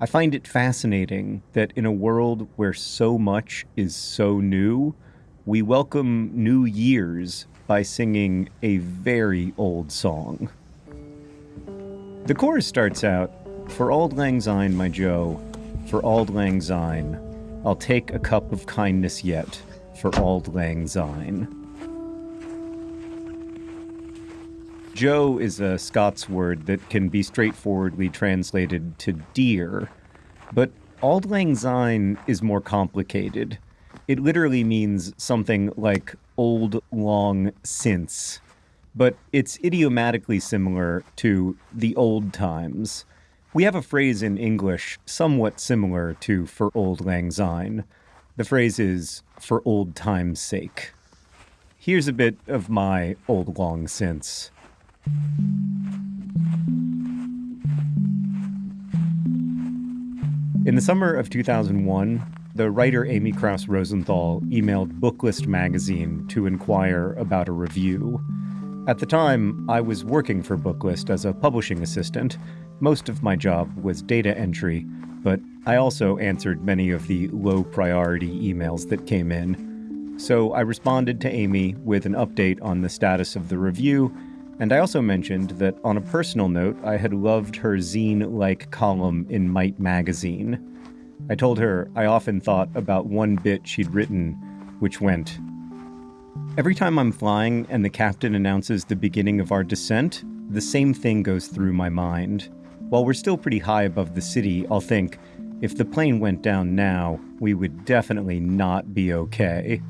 I find it fascinating that in a world where so much is so new, we welcome new years by singing a very old song. The chorus starts out For Auld Lang Syne, my Joe, for Auld Lang Syne, I'll take a cup of kindness yet for Auld Lang Syne. Joe is a Scots word that can be straightforwardly translated to dear, but Auld Lang Syne is more complicated. It literally means something like old long since, but it's idiomatically similar to the old times. We have a phrase in English somewhat similar to for Auld Lang Syne. The phrase is for old time's sake. Here's a bit of my old long since. In the summer of 2001, the writer Amy Krouse Rosenthal emailed Booklist magazine to inquire about a review. At the time, I was working for Booklist as a publishing assistant. Most of my job was data entry, but I also answered many of the low priority emails that came in. So I responded to Amy with an update on the status of the review and I also mentioned that on a personal note, I had loved her zine like column in Might magazine. I told her I often thought about one bit she'd written, which went Every time I'm flying and the captain announces the beginning of our descent, the same thing goes through my mind. While we're still pretty high above the city, I'll think, if the plane went down now, we would definitely not be okay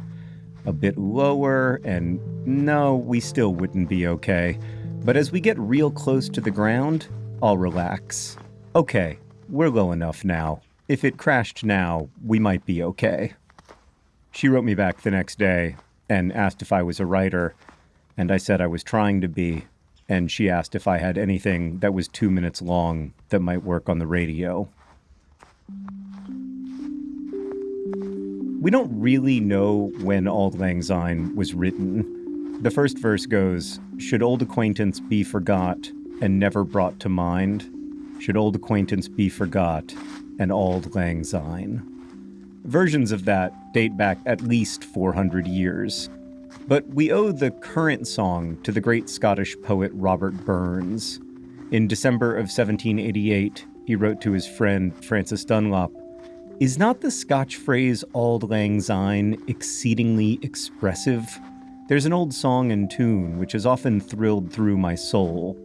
a bit lower, and no, we still wouldn't be okay. But as we get real close to the ground, I'll relax. Okay, we're low enough now. If it crashed now, we might be okay. She wrote me back the next day and asked if I was a writer, and I said I was trying to be, and she asked if I had anything that was two minutes long that might work on the radio. We don't really know when Auld Lang Syne was written. The first verse goes, Should old acquaintance be forgot and never brought to mind? Should old acquaintance be forgot and Auld Lang Syne? Versions of that date back at least 400 years. But we owe the current song to the great Scottish poet Robert Burns. In December of 1788, he wrote to his friend Frances Dunlop is not the Scotch phrase Auld Lang Syne exceedingly expressive? There's an old song and tune which has often thrilled through my soul.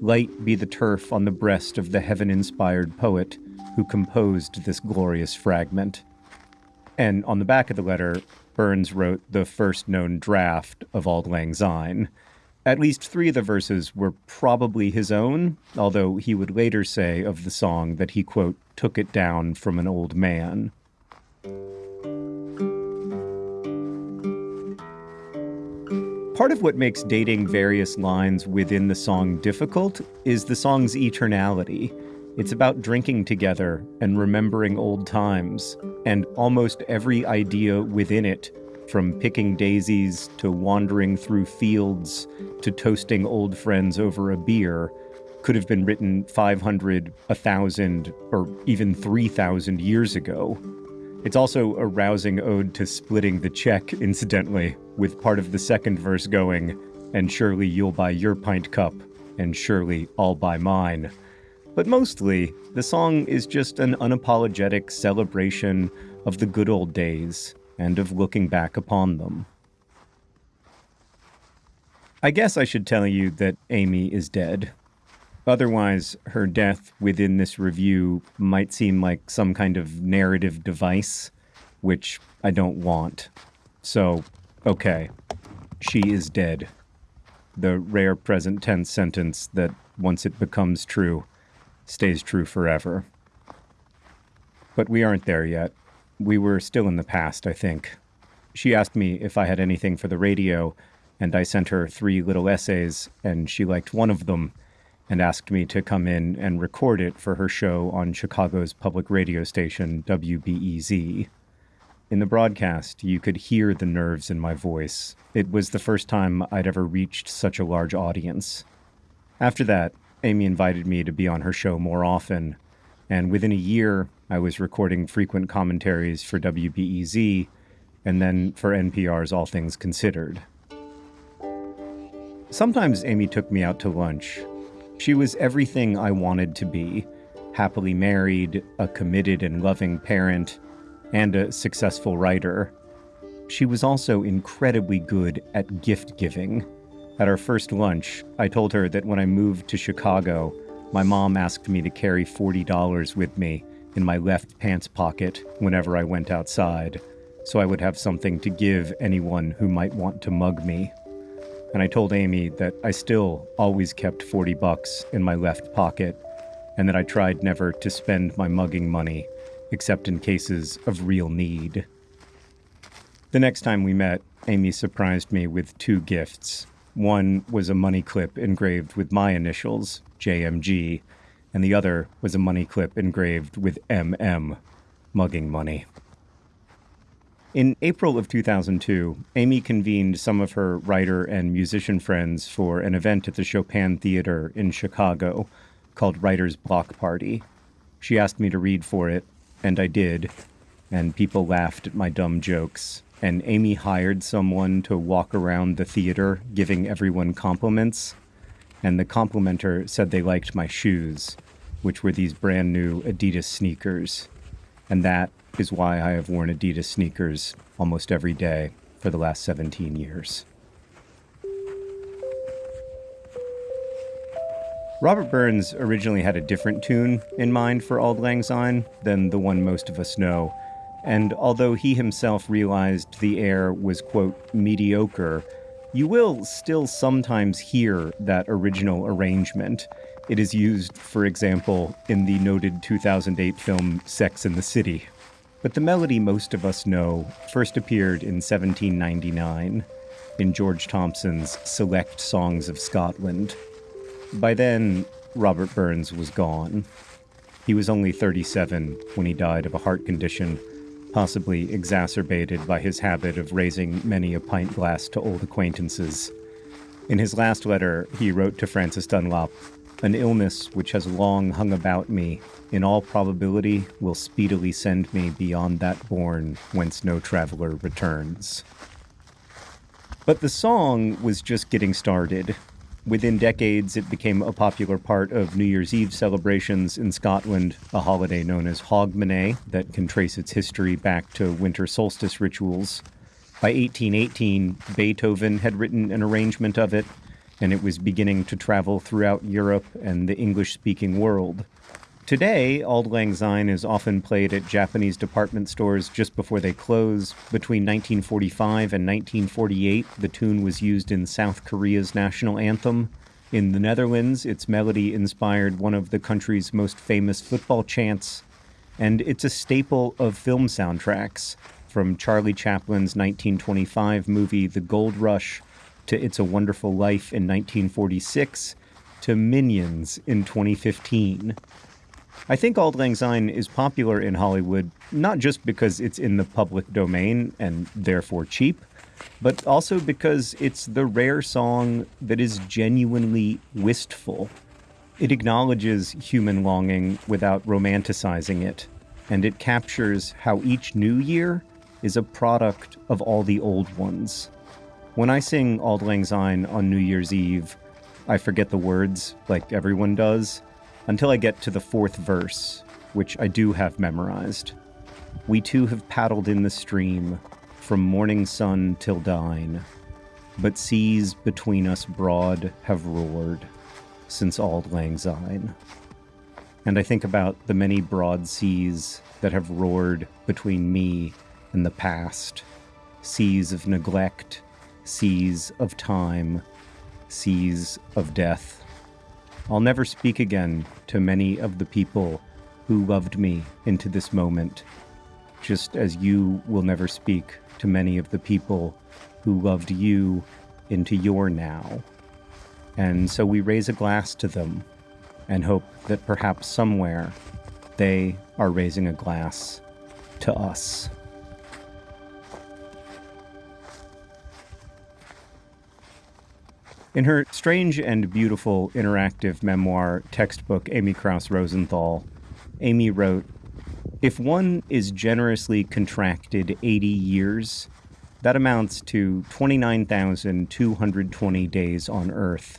Light be the turf on the breast of the heaven inspired poet who composed this glorious fragment. And on the back of the letter, Burns wrote the first known draft of Auld Lang Syne. At least three of the verses were probably his own, although he would later say of the song that he, quote, took it down from an old man. Part of what makes dating various lines within the song difficult is the song's eternality. It's about drinking together and remembering old times, and almost every idea within it from picking daisies to wandering through fields to toasting old friends over a beer could have been written 500, 1,000, or even 3,000 years ago. It's also a rousing ode to splitting the check, incidentally, with part of the second verse going, and surely you'll buy your pint cup, and surely I'll buy mine. But mostly, the song is just an unapologetic celebration of the good old days and of looking back upon them. I guess I should tell you that Amy is dead. Otherwise, her death within this review might seem like some kind of narrative device, which I don't want. So, okay, she is dead. The rare present tense sentence that, once it becomes true, stays true forever. But we aren't there yet. We were still in the past, I think. She asked me if I had anything for the radio, and I sent her three little essays, and she liked one of them and asked me to come in and record it for her show on Chicago's public radio station, WBEZ. In the broadcast, you could hear the nerves in my voice. It was the first time I'd ever reached such a large audience. After that, Amy invited me to be on her show more often, And within a year, I was recording frequent commentaries for WBEZ and then for NPR's All Things Considered. Sometimes Amy took me out to lunch. She was everything I wanted to be happily married, a committed and loving parent, and a successful writer. She was also incredibly good at gift giving. At our first lunch, I told her that when I moved to Chicago, my mom asked me to carry $40 with me in my left pants pocket whenever I went outside, so I would have something to give anyone who might want to mug me. And I told Amy that I still always kept 40 bucks in my left pocket and that I tried never to spend my mugging money except in cases of real need. The next time we met, Amy surprised me with two gifts. One was a money clip engraved with my initials, JMG, and the other was a money clip engraved with MM, mugging money. In April of 2002, Amy convened some of her writer and musician friends for an event at the Chopin Theater in Chicago called Writer's Block Party. She asked me to read for it, and I did, and people laughed at my dumb jokes. And Amy hired someone to walk around the theater giving everyone compliments. And the complimenter said they liked my shoes, which were these brand new Adidas sneakers. And that is why I have worn Adidas sneakers almost every day for the last 17 years. Robert Burns originally had a different tune in mind for Auld Lang Syne than the one most of us know, and although he himself realized the air was, quote, mediocre, you will still sometimes hear that original arrangement. It is used, for example, in the noted 2008 film Sex and the City. But the melody most of us know first appeared in 1799 in George Thomson's Select Songs of Scotland. By then, Robert Burns was gone. He was only 37 when he died of a heart condition, possibly exacerbated by his habit of raising many a pint glass to old acquaintances. In his last letter, he wrote to Frances Dunlop An illness which has long hung about me, in all probability, will speedily send me beyond that bourne whence no traveler returns. But the song was just getting started. Within decades, it became a popular part of New Year's Eve celebrations in Scotland, a holiday known as Hogmanay that can trace its history back to winter solstice rituals. By 1818, Beethoven had written an arrangement of it, and it was beginning to travel throughout Europe and the English speaking world. Today, Auld Lang Syne is often played at Japanese department stores just before they close. Between 1945 and 1948, the tune was used in South Korea's national anthem. In the Netherlands, its melody inspired one of the country's most famous football chants, and it's a staple of film soundtracks, from Charlie Chaplin's 1925 movie The Gold Rush to It's a Wonderful Life in 1946 to Minions in 2015. I think Auld Lang Syne is popular in Hollywood not just because it's in the public domain and therefore cheap, but also because it's the rare song that is genuinely wistful. It acknowledges human longing without romanticizing it, and it captures how each new year is a product of all the old ones. When I sing Auld Lang Syne on New Year's Eve, I forget the words like everyone does until I get to the fourth verse, which I do have memorized. We two have paddled in the stream, from morning sun till dine, but seas between us broad have roared since Auld Lang Syne. And I think about the many broad seas that have roared between me and the past seas of neglect, seas of time, seas of death. I'll never speak again to many of the people who loved me into this moment, just as you will never speak to many of the people who loved you into your now. And so we raise a glass to them and hope that perhaps somewhere they are raising a glass to us. In her strange and beautiful interactive memoir textbook, Amy Krouse Rosenthal, Amy wrote If one is generously contracted 80 years, that amounts to 29,220 days on Earth.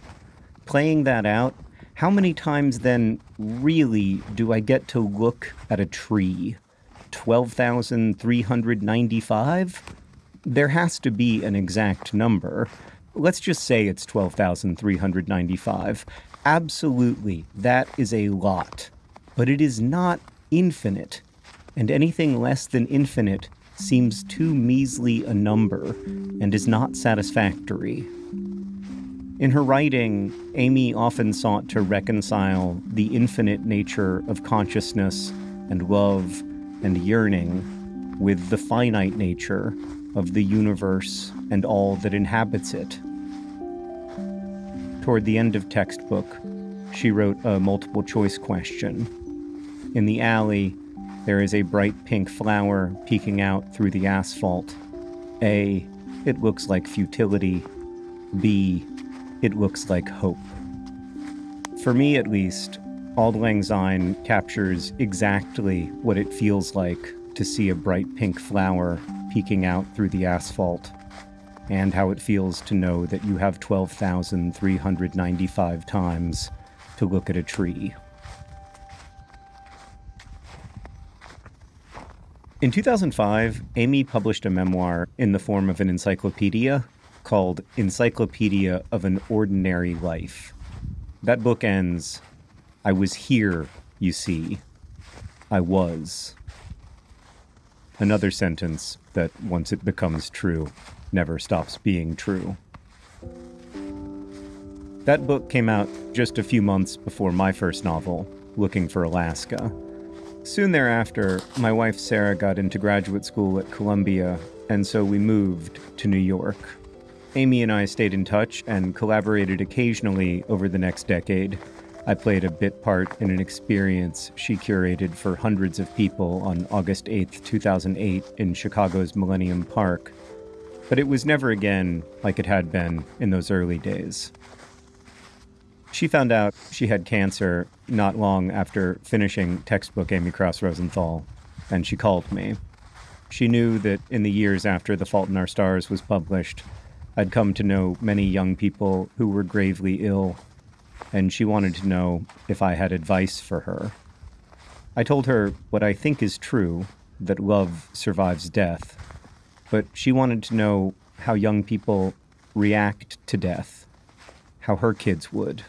Playing that out, how many times then really do I get to look at a tree? 12,395? There has to be an exact number. Let's just say it's 12,395. Absolutely, that is a lot. But it is not infinite. And anything less than infinite seems too measly a number and is not satisfactory. In her writing, Amy often sought to reconcile the infinite nature of consciousness and love and yearning with the finite nature of the universe and all that inhabits it. Toward the end of textbook, she wrote a multiple choice question. In the alley, there is a bright pink flower peeking out through the asphalt. A. It looks like futility. B. It looks like hope. For me, at least, Auld Lang Syne captures exactly what it feels like to see a bright pink flower peeking out through the asphalt, and how it feels to know that you have 12,395 times to look at a tree. In 2005, Amy published a memoir in the form of an encyclopedia called Encyclopedia of an Ordinary Life. That book ends I was here, you see. I was. Another sentence that, once it becomes true, never stops being true. That book came out just a few months before my first novel, Looking for Alaska. Soon thereafter, my wife Sarah got into graduate school at Columbia, and so we moved to New York. Amy and I stayed in touch and collaborated occasionally over the next decade. I played a bit part in an experience she curated for hundreds of people on August 8, 2008, in Chicago's Millennium Park. But it was never again like it had been in those early days. She found out she had cancer not long after finishing textbook Amy Krouse Rosenthal, and she called me. She knew that in the years after The Fault in Our Stars was published, I'd come to know many young people who were gravely ill, and she wanted to know if I had advice for her. I told her what I think is true that love survives death, but she wanted to know how young people react to death, how her kids would.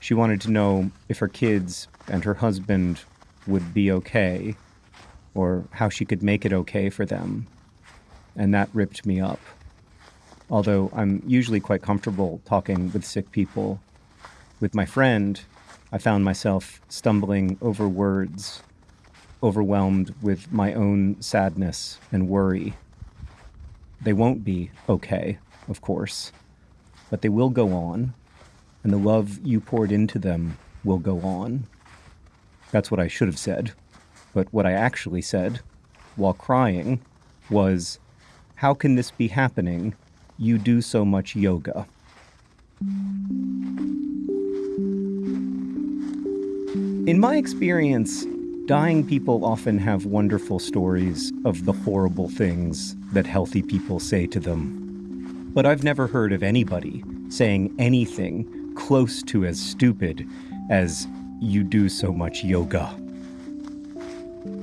She wanted to know if her kids and her husband would be okay, or how she could make it okay for them. And that ripped me up. Although I'm usually quite comfortable talking with sick people, with my friend, I found myself stumbling over words, overwhelmed with my own sadness and worry. They won't be okay, of course, but they will go on and the love you poured into them will go on. That's what I should have said. But what I actually said, while crying, was, How can this be happening? You do so much yoga. In my experience, dying people often have wonderful stories of the horrible things that healthy people say to them. But I've never heard of anybody saying anything close to as stupid as you do so much yoga.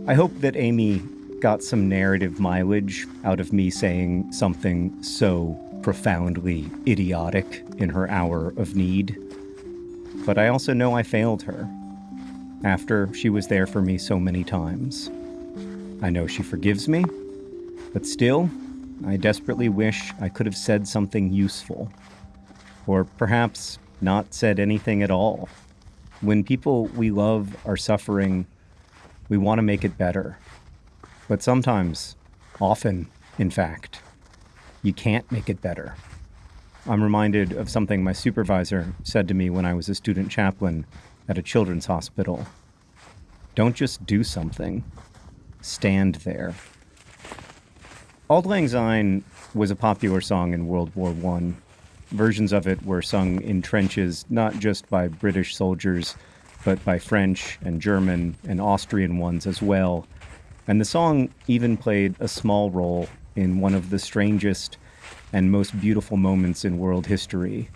I hope that Amy got some narrative mileage out of me saying something so profoundly idiotic in her hour of need. But I also know I failed her after she was there for me so many times. I know she forgives me, but still, I desperately wish I could have said something useful. Or perhaps not said anything at all. When people we love are suffering, we want to make it better. But sometimes, often, in fact, you can't make it better. I'm reminded of something my supervisor said to me when I was a student chaplain at a children's hospital. Don't just do something, stand there. Auld Lang Syne was a popular song in World War I Versions of it were sung in trenches, not just by British soldiers, but by French and German and Austrian ones as well. And the song even played a small role in one of the strangest and most beautiful moments in world history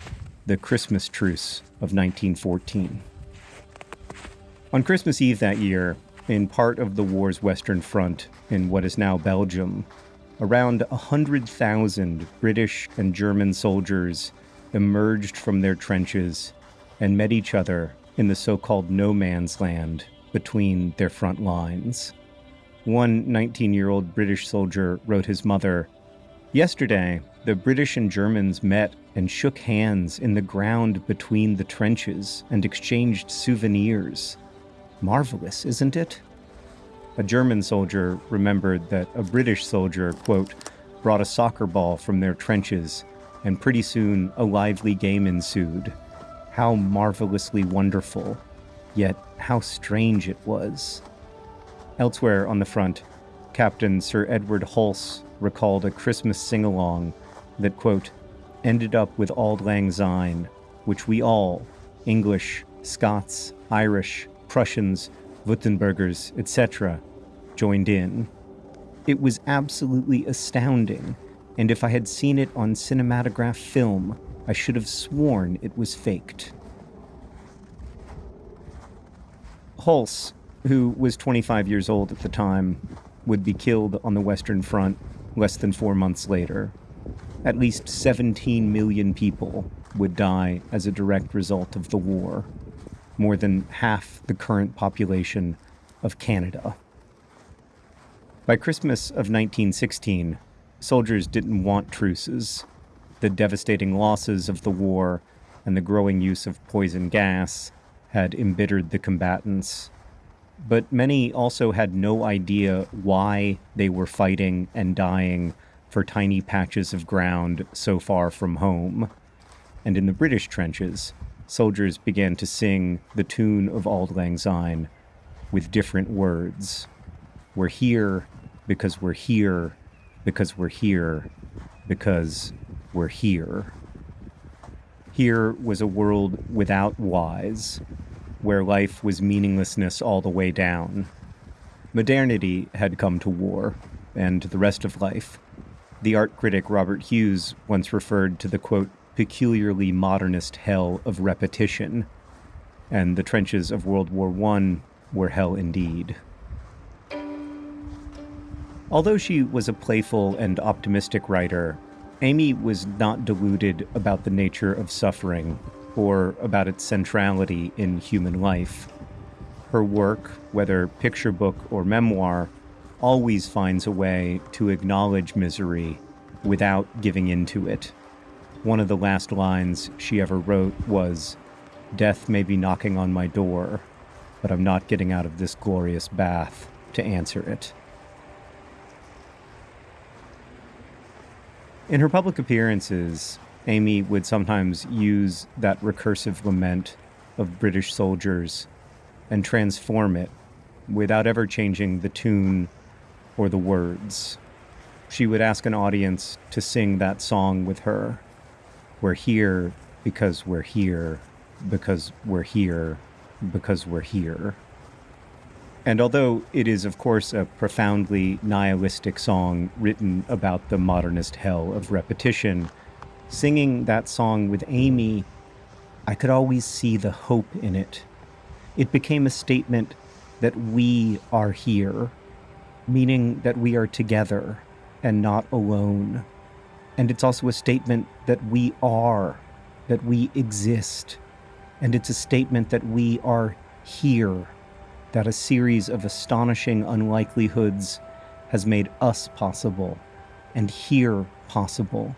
the Christmas truce of 1914. On Christmas Eve that year, in part of the war's Western Front in what is now Belgium, around 100,000 British and German soldiers emerged from their trenches and met each other in the so called no man's land between their front lines. One 19 year old British soldier wrote his mother Yesterday, the British and Germans met and shook hands in the ground between the trenches and exchanged souvenirs. Marvelous, isn't it? A German soldier remembered that a British soldier, quote, brought a soccer ball from their trenches, and pretty soon a lively game ensued. How marvelously wonderful, yet how strange it was. Elsewhere on the front, Captain Sir Edward Hulse recalled a Christmas sing along that, quote, ended up with Auld Lang Syne, which we all, English, Scots, Irish, Prussians, Württembergers, etc., joined in. It was absolutely astounding, and if I had seen it on cinematograph film, I should have sworn it was faked. Hulse, who was 25 years old at the time, would be killed on the Western Front less than four months later. At least 17 million people would die as a direct result of the war, more than half the current population of Canada. By Christmas of 1916, soldiers didn't want truces. The devastating losses of the war and the growing use of poison gas had embittered the combatants. But many also had no idea why they were fighting and dying for tiny patches of ground so far from home. And in the British trenches, soldiers began to sing the tune of Auld Lang Syne with different words. We're here because we're here because we're here because we're here. Here was a world without whys, where life was meaninglessness all the way down. Modernity had come to war, and the rest of life. The art critic Robert Hughes once referred to the quote, peculiarly modernist hell of repetition, and the trenches of World War I were hell indeed. Although she was a playful and optimistic writer, Amy was not deluded about the nature of suffering or about its centrality in human life. Her work, whether picture book or memoir, always finds a way to acknowledge misery without giving into it. One of the last lines she ever wrote was Death may be knocking on my door, but I'm not getting out of this glorious bath to answer it. In her public appearances, Amy would sometimes use that recursive lament of British soldiers and transform it without ever changing the tune or the words. She would ask an audience to sing that song with her. We're here because we're here, because we're here, because we're here. And although it is, of course, a profoundly nihilistic song written about the modernist hell of repetition, singing that song with Amy, I could always see the hope in it. It became a statement that we are here, meaning that we are together and not alone. And it's also a statement that we are, that we exist. And it's a statement that we are here that a series of astonishing unlikelihoods has made us possible and here possible.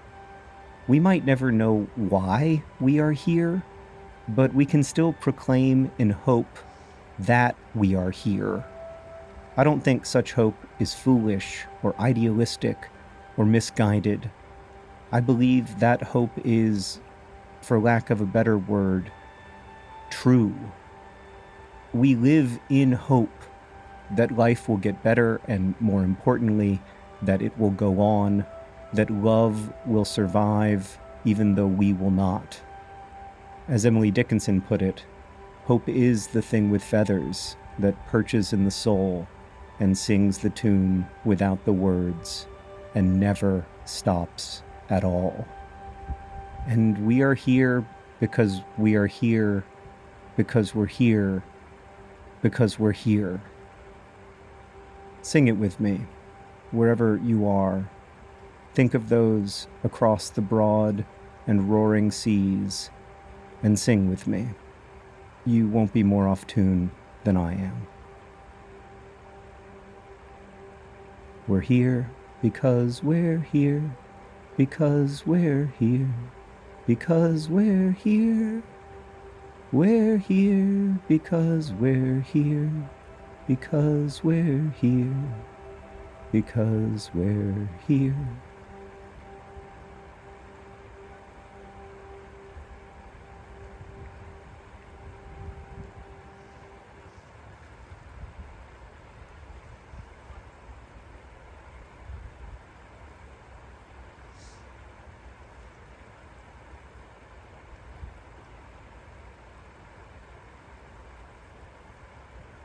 We might never know why we are here, but we can still proclaim in hope that we are here. I don't think such hope is foolish or idealistic or misguided. I believe that hope is, for lack of a better word, true we live in hope that life will get better and, more importantly, that it will go on, that love will survive even though we will not. As Emily Dickinson put it, Hope is the thing with feathers that perches in the soul and sings the tune without the words and never stops at all. And we are here because we are here because we're here because we're here. Sing it with me, wherever you are. Think of those across the broad and roaring seas and sing with me. You won't be more off tune than I am. We're here because we're here, because we're here, because we're here. We're here because we're here, because we're here, because we're here.